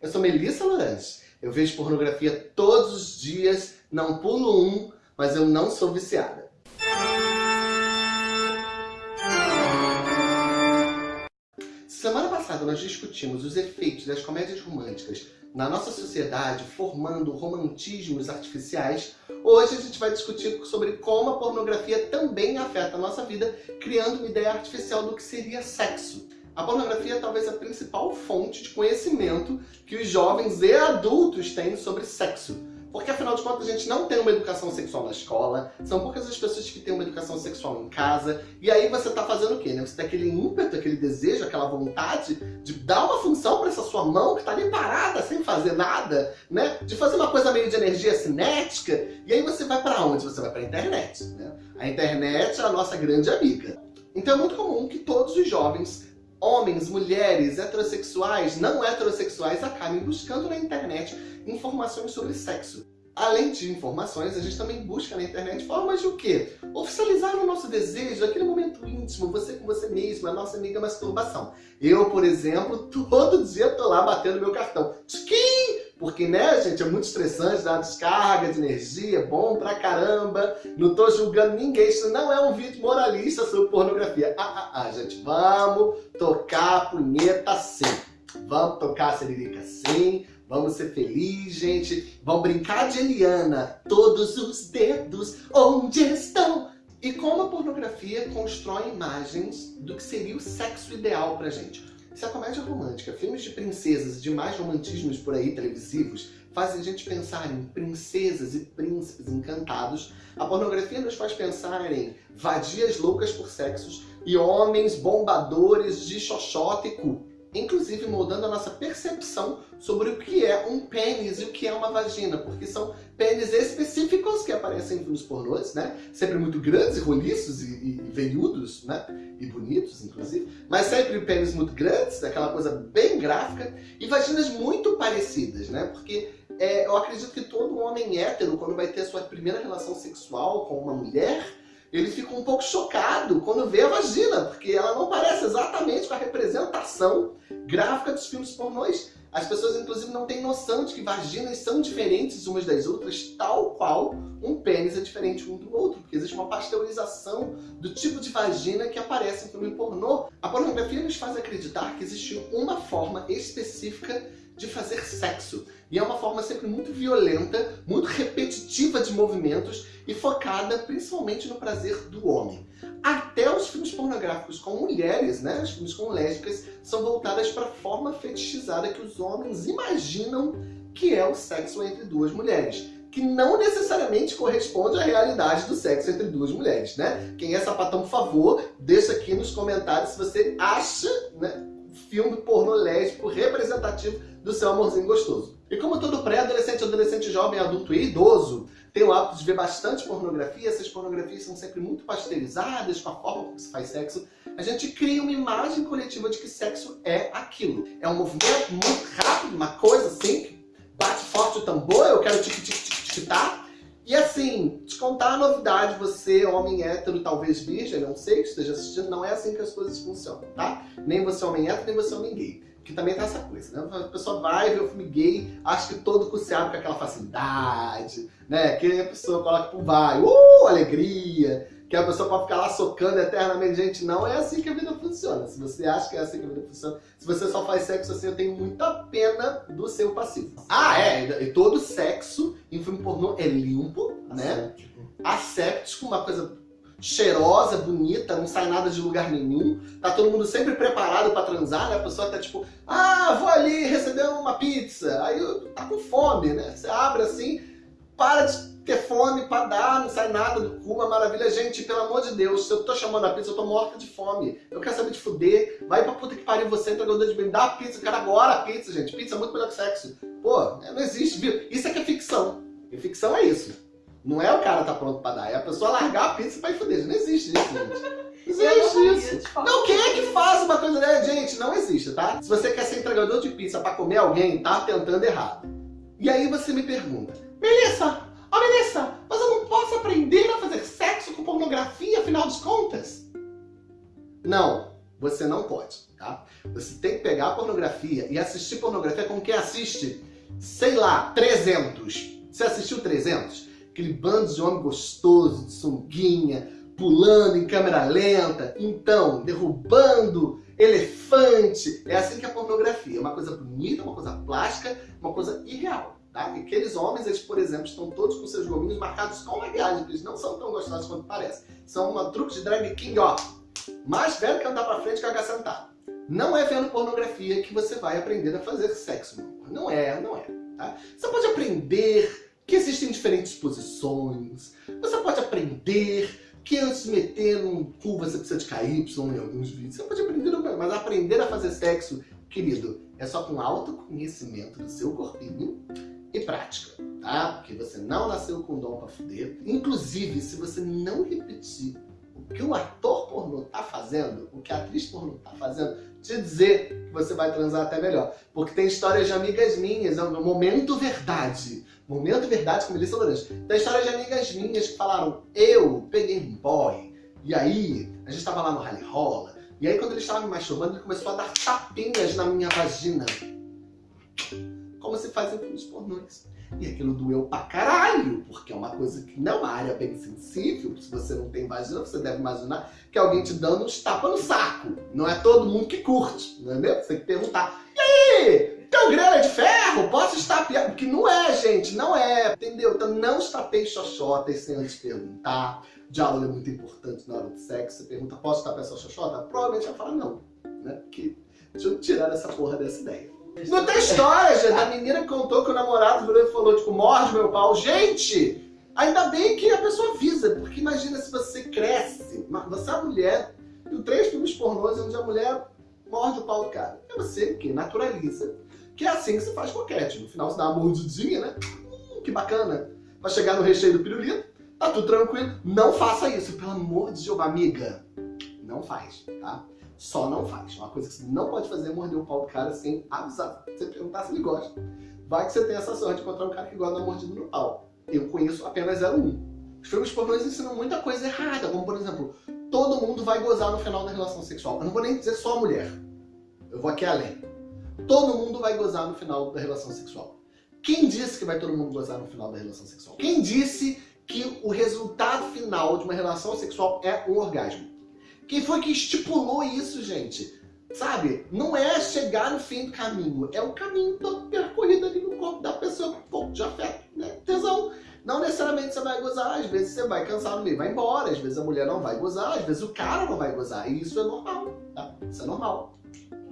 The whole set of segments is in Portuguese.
Eu sou Melissa Lorange. Eu vejo pornografia todos os dias, não pulo um, mas eu não sou viciada. Semana passada nós discutimos os efeitos das comédias românticas na nossa sociedade, formando romantismos artificiais. Hoje a gente vai discutir sobre como a pornografia também afeta a nossa vida, criando uma ideia artificial do que seria sexo. A pornografia é talvez a principal fonte de conhecimento que os jovens e adultos têm sobre sexo. Porque afinal de contas a gente não tem uma educação sexual na escola, são poucas as pessoas que têm uma educação sexual em casa, e aí você tá fazendo o quê? Né? Você tem aquele ímpeto, aquele desejo, aquela vontade de dar uma função para essa sua mão que tá ali parada, sem fazer nada, né? De fazer uma coisa meio de energia cinética, e aí você vai para onde? Você vai para a internet, né? A internet é a nossa grande amiga. Então é muito comum que todos os jovens homens, mulheres, heterossexuais, não heterossexuais acabem buscando na internet informações sobre sexo. Além de informações, a gente também busca na internet formas de o quê? Oficializar o nosso desejo, aquele momento íntimo, você com você mesmo, a nossa amiga masturbação. Eu, por exemplo, todo dia tô lá batendo meu cartão. Tchiquim! Porque, né, gente, é muito estressante, dá descarga de energia, bom pra caramba. Não tô julgando ninguém, isso não é um vídeo moralista sobre pornografia. Ah, ah, ah, gente, vamos tocar a punheta sim. Vamos tocar a seririca sim. Vamos ser felizes, gente. Vamos brincar de Eliana. Todos os dedos, onde estão? E como a pornografia constrói imagens do que seria o sexo ideal pra gente. Se a comédia romântica, filmes de princesas e demais romantismos por aí televisivos fazem a gente pensar em princesas e príncipes encantados, a pornografia nos faz pensar em vadias loucas por sexos e homens bombadores de xoxota e cu inclusive moldando a nossa percepção sobre o que é um pênis e o que é uma vagina, porque são pênis específicos que aparecem nos pornôs, né? Sempre muito grandes e roliços e, e, e veiudos, né? E bonitos, inclusive. Mas sempre pênis muito grandes, aquela coisa bem gráfica, e vaginas muito parecidas, né? Porque é, eu acredito que todo homem hétero, quando vai ter a sua primeira relação sexual com uma mulher, ele fica um pouco chocado quando vê a vagina, porque ela não parece exatamente com a representação gráfica dos filmes pornôs. As pessoas, inclusive, não têm noção de que vaginas são diferentes umas das outras, tal qual um pênis é diferente um do outro, porque existe uma pasteurização do tipo de vagina que aparece em filme pornô. A pornografia nos faz acreditar que existe uma forma específica de fazer sexo. E é uma forma sempre muito violenta, muito repetitiva de movimentos e focada principalmente no prazer do homem. Até os filmes pornográficos com mulheres, né, os filmes com lésbicas, são voltadas para a forma fetichizada que os homens imaginam que é o sexo entre duas mulheres que não necessariamente corresponde à realidade do sexo entre duas mulheres, né? Quem é sapatão, por favor, deixa aqui nos comentários se você acha, né, filme pornô lésbico representativo do seu amorzinho gostoso. E como todo pré-adolescente, adolescente, jovem, adulto e idoso tem o hábito de ver bastante pornografia, essas pornografias são sempre muito pasteurizadas com a forma como se faz sexo, a gente cria uma imagem coletiva de que sexo é aquilo. É um movimento muito rápido, uma coisa assim, bate forte o tambor, eu quero tic-tic-tic-tic-tá, e assim, te contar a novidade, você, homem hétero, talvez virgem, não sei, que esteja assistindo, não é assim que as coisas funcionam, tá? Nem você homem hétero, nem você homem gay. Que também tá essa coisa, né? A pessoa vai ver o filme gay, acha que todo cu se abre com aquela facilidade, né? Que a pessoa coloca pro vai, uh, alegria, que a pessoa pode ficar lá socando eternamente. Gente, não é assim que a vida funciona. Se você acha que é assim que a vida funciona, se você só faz sexo assim, eu tenho muita pena do seu passivo. Ah, é, e todo sexo em filme pornô é limpo, né? Asséptico, uma coisa cheirosa, bonita, não sai nada de lugar nenhum. Tá todo mundo sempre preparado pra transar, né? A pessoa tá tipo, ah, vou ali receber uma pizza. Aí tá com fome, né? Você abre assim, para de ter fome pra dar, não sai nada do cu, uma maravilha. Gente, pelo amor de Deus, se eu tô chamando a pizza, eu tô morta de fome. Eu quero saber de fuder. Vai pra puta que pariu você, entregador de bem. Dá a pizza, eu quero agora a pizza, gente. Pizza é muito melhor que sexo. Pô, não existe, viu? Isso é que é ficção. E ficção é isso. Não é o cara tá pronto pra dar, é a pessoa largar a pizza pra ir fuder. Não existe isso, gente. Existe isso. Não, quem é que faz uma coisa dessa? Gente, não existe, tá? Se você quer ser entregador de pizza pra comer alguém, tá tentando errado. E aí você me pergunta, Melissa, Ó, oh, Melissa, mas eu não posso aprender a fazer sexo com pornografia, afinal de contas? Não, você não pode. tá? Você tem que pegar a pornografia e assistir pornografia como quem assiste, sei lá, 300. Você assistiu 300? Aquele bando de homem gostoso, de sunguinha, pulando em câmera lenta, então, derrubando elefante. É assim que é a pornografia. Uma coisa bonita, uma coisa plástica, uma coisa irreal. Tá? Aqueles homens, eles, por exemplo, estão todos com seus gominhos marcados com maquiagem, eles não são tão gostosos quanto parece. São uma truque de drag king, ó, mais velho que andar pra frente que sentado. Não é vendo pornografia que você vai aprender a fazer sexo. Não é, não é. Tá? Você pode aprender que existem diferentes posições. Você pode aprender que antes de meter num cu você precisa de KY em alguns vídeos. Você pode aprender, mas aprender a fazer sexo, querido, é só com autoconhecimento do seu corpinho e prática, tá? Porque você não nasceu com dom pra fuder. Inclusive, se você não repetir o que o ator pornô tá fazendo, o que a atriz pornô tá fazendo, te dizer que você vai transar até melhor. Porque tem histórias de amigas minhas, no momento verdade, momento verdade com Melissa Lourenço, tem histórias de amigas minhas que falaram, eu peguei um boy, e aí a gente tava lá no rally rola, e aí quando ele estava me masturbando, ele começou a dar tapinhas na minha vagina. Como se faz em filmes pornôs. E aquilo doeu pra caralho, porque é uma coisa que não é uma área bem sensível. Se você não tem vagina, você deve imaginar que alguém te dando uns tapas no saco. Não é todo mundo que curte, não é mesmo? Você tem que perguntar, e aí, teu grelo é de ferro? Posso estapear? Porque não gente, não é, entendeu? Então não estapeie xoxota sem antes perguntar. Diálogo é muito importante na hora do sexo. Você pergunta, posso estapear sua xoxota? Provavelmente vai falar não, né? Porque deixa eu tirar essa porra dessa ideia. Não tem história, gente. A menina contou que o namorado virou e falou, tipo, morde meu pau. Gente, ainda bem que a pessoa avisa, porque imagina se você cresce, você é mulher, e três filmes pornôs onde a mulher morde o pau do cara. É você que naturaliza, que é assim que se faz coquete. No final você dá uma mordidinha, né? Hum, que bacana. Pra chegar no recheio do pirulito, tá tudo tranquilo. Não faça isso, pelo amor de Deus, amiga. Não faz, tá? Só não faz. Uma coisa que você não pode fazer é morder o pau do cara sem avisar. Você perguntar se ele gosta. Vai que você tem essa sorte de encontrar um cara que gosta dar mordida no pau. Eu conheço apenas 01. Os filmes pornôs ensinam muita coisa errada, como por exemplo, todo mundo vai gozar no final da relação sexual. Eu não vou nem dizer só a mulher. Eu vou aqui além. Todo mundo vai gozar no final da relação sexual. Quem disse que vai todo mundo gozar no final da relação sexual? Quem disse que o resultado final de uma relação sexual é um orgasmo? Quem foi que estipulou isso, gente? Sabe? Não é chegar no fim do caminho, é o caminho todo percorrido ali no corpo da pessoa com um pouco de afeto, né? Tesão. Não necessariamente você vai gozar, às vezes você vai cansar no meio, vai embora, às vezes a mulher não vai gozar, às vezes o cara não vai gozar, e isso é normal, tá? Isso é normal.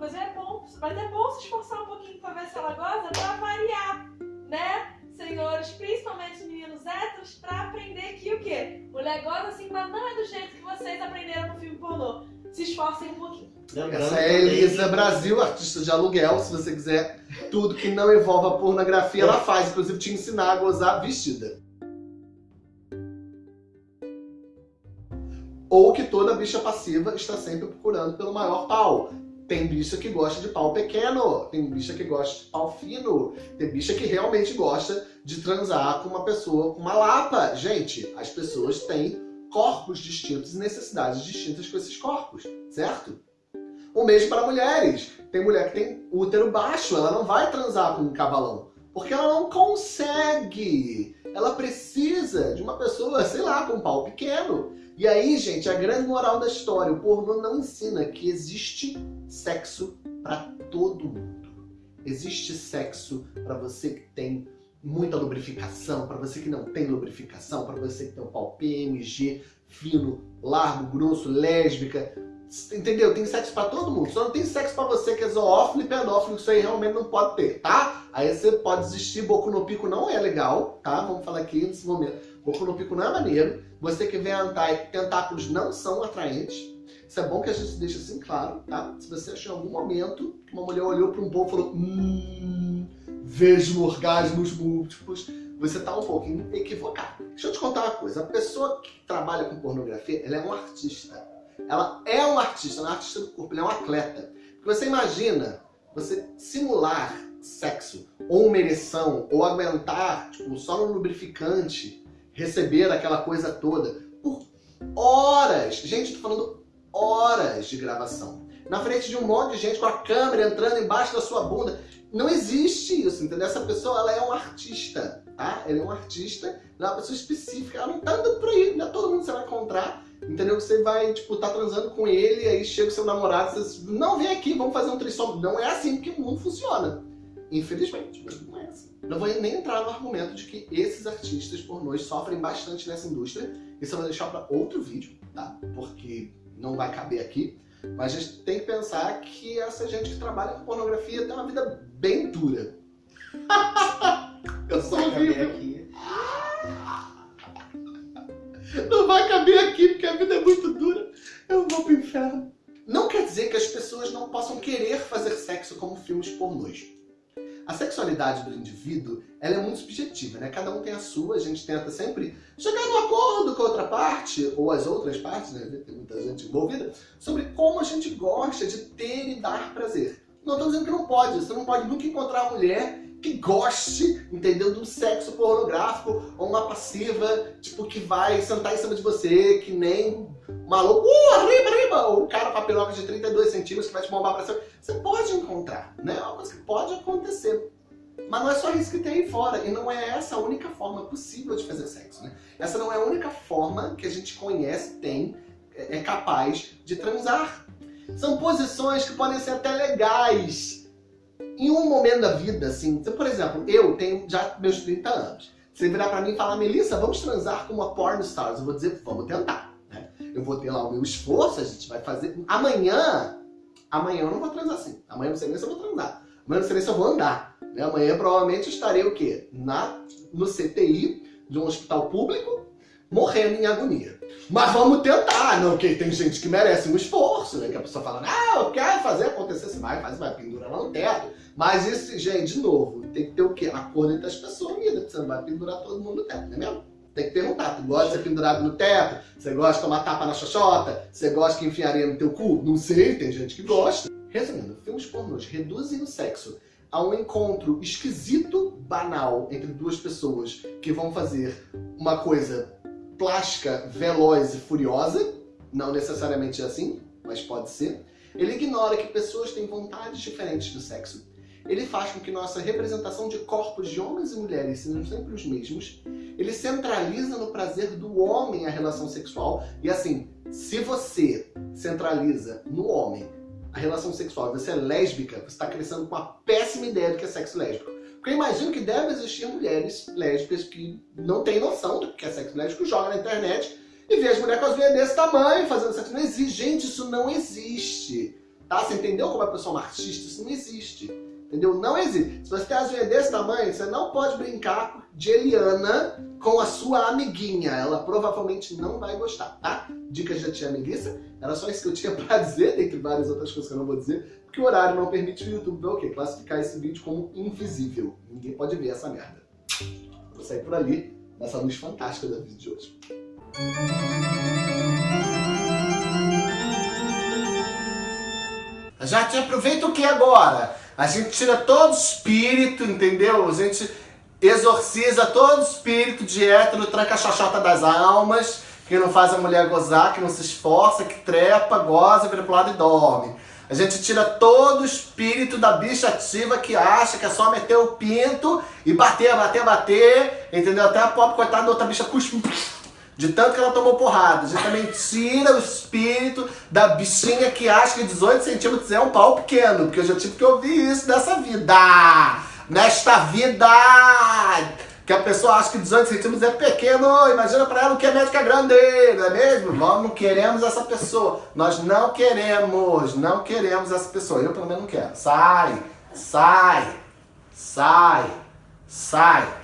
Inclusive é bom, mas é bom se esforçar um pouquinho pra ver se ela goza, pra variar, né? Senhores, principalmente os meninos héteros, pra aprender que o quê? Mulher goza assim, mas não é do jeito que vocês aprenderam no filme pornô. Se esforcem um pouquinho. Essa é a Elisa Brasil, artista de aluguel. Se você quiser tudo que não envolva pornografia, ela faz. Inclusive te ensinar a gozar vestida. Ou que toda bicha passiva está sempre procurando pelo maior pau. Tem bicha que gosta de pau pequeno, tem bicha que gosta de pau fino, tem bicha que realmente gosta de transar com uma pessoa com uma lapa. Gente, as pessoas têm corpos distintos e necessidades distintas com esses corpos, certo? O mesmo para mulheres. Tem mulher que tem útero baixo, ela não vai transar com um cavalão, porque ela não consegue. Ela precisa de uma pessoa, sei lá, com um pau pequeno. E aí, gente, a grande moral da história, o pornô não ensina que existe sexo para todo mundo. Existe sexo para você que tem muita lubrificação, para você que não tem lubrificação, para você que tem um pau PMG, fino, largo, grosso, lésbica, entendeu? Tem sexo para todo mundo, só não tem sexo para você que é zoófilo e pedófilo, isso aí realmente não pode ter, tá? Aí você pode desistir, boco no pico não é legal, tá? Vamos falar aqui nesse momento. Boco no pico não é maneiro, você que vem andar e tentáculos não são atraentes, isso é bom que a gente deixe assim claro, tá? Se você achou em algum momento que uma mulher olhou para um povo e falou hum, vejo orgasmos múltiplos, você tá um pouquinho equivocado. Deixa eu te contar uma coisa, a pessoa que trabalha com pornografia, ela é um artista. Ela é um artista, não é um artista do corpo, ela é um atleta. Porque você imagina você simular sexo, ou uma ereção, ou aguentar, tipo, só no lubrificante, receber aquela coisa toda, por horas. Gente, tô falando horas de gravação. na frente de um monte de gente com a câmera entrando embaixo da sua bunda. Não existe isso, entendeu? Essa pessoa, ela é um artista, tá? Ela é um artista, ela é uma pessoa específica, ela não tá andando por aí, não é todo mundo que você vai encontrar, entendeu? Você vai, tipo, tá transando com ele, aí chega o seu namorado, você não, vem aqui, vamos fazer um trissom. Não é assim que o mundo funciona. Infelizmente, não é assim. Não vou nem entrar no argumento de que esses artistas pornôs sofrem bastante nessa indústria. Isso eu vou deixar para outro vídeo, tá? Porque não vai caber aqui. Mas a gente tem que pensar que essa gente que trabalha com pornografia tem uma vida bem dura. eu sou horrível. aqui. Não vai caber aqui porque a vida é muito dura. Eu vou pro inferno. Não quer dizer que as pessoas não possam querer fazer sexo como filmes pornôs. A sexualidade do indivíduo ela é muito subjetiva, né? Cada um tem a sua, a gente tenta sempre chegar no acordo com a outra parte, ou as outras partes, né? Tem muita gente envolvida, sobre como a gente gosta de ter e dar prazer. Não estou dizendo que não pode, você não pode nunca encontrar uma mulher que goste, entendeu, do sexo pornográfico, ou uma passiva, tipo, que vai sentar em cima de você, que nem maluco, uh, arriba, arriba, ou o cara papiroca de 32 centímetros que vai te bombar pra cima. Você pode encontrar, né? É uma coisa que pode acontecer. Mas não é só isso que tem aí fora, e não é essa a única forma possível de fazer sexo, né? Essa não é a única forma que a gente conhece, tem, é, é capaz de transar. São posições que podem ser até legais em um momento da vida, assim. Então, por exemplo, eu tenho já meus 30 anos. Você virar pra mim e falar, Melissa, vamos transar com uma porn stars. Eu vou dizer, vamos tentar. Né? Eu vou ter lá o meu esforço, a gente vai fazer. Amanhã, amanhã eu não vou transar assim. Amanhã não sei nem se eu vou transar. Amanhã não sei nem se eu vou andar. Né? Amanhã provavelmente estarei o quê? Na, no CTI de um hospital público, morrendo em agonia. Mas vamos tentar, não, que tem gente que merece um esforço, né? Que a pessoa fala, ah, eu quero fazer acontecer, você vai, faz, vai, pendura lá no teto. Mas isso, gente, de novo, tem que ter o quê? Acordo entre as pessoas, vida, porque você não vai pendurar todo mundo no teto, não é mesmo? Tem que perguntar, tu gosta de ser pendurado no teto? Você gosta de tomar tapa na xoxota? Você gosta que enfiaria no teu cu? Não sei, tem gente que gosta. Resumindo, filmes pornôs reduzem o sexo a um encontro esquisito, banal, entre duas pessoas que vão fazer uma coisa plástica, veloz e furiosa, não necessariamente assim, mas pode ser. Ele ignora que pessoas têm vontades diferentes do sexo. Ele faz com que nossa representação de corpos de homens e mulheres sejam sempre os mesmos. Ele centraliza no prazer do homem a relação sexual. E assim, se você centraliza no homem a relação sexual e você é lésbica, você está crescendo com uma péssima ideia do que é sexo lésbico. Porque eu imagino que deve existir mulheres lésbicas que não têm noção do que é sexo lésbico, jogam na internet e vê as mulheres com as veias desse tamanho fazendo sexo. Não existe. Gente, isso não existe. Tá? Você entendeu como a pessoa é uma artista? Isso não existe. Entendeu? Não existe. Se você tem as unhas desse tamanho, você não pode brincar de Eliana com a sua amiguinha. Ela provavelmente não vai gostar, tá? Dicas da tia amiguiça. Era só isso que eu tinha pra dizer, dentre várias outras coisas que eu não vou dizer, porque o horário não permite o YouTube ver o quê? Classificar esse vídeo como invisível. Ninguém pode ver essa merda. Vou sair por ali, nessa luz fantástica da vídeo de hoje. Já te aproveita o que agora? A gente tira todo espírito, entendeu? A gente exorciza todo espírito de hétero, tranca a xoxota das almas, que não faz a mulher gozar, que não se esforça, que trepa, goza, vira pro lado e dorme. A gente tira todo o espírito da bicha ativa que acha que é só meter o pinto e bater, bater, bater, entendeu? Até a pobre coitada da outra bicha cuspe de tanto que ela tomou porrada. A gente também tira o espírito da bichinha que acha que 18 centímetros é um pau pequeno. Porque eu já tive que ouvir isso nessa vida. Nesta vida! Que a pessoa acha que 18 centímetros é pequeno. Imagina pra ela o que é médica grande, não é mesmo? Nós não queremos essa pessoa. Nós não queremos, não queremos essa pessoa. Eu pelo menos não quero. Sai, sai, sai, sai.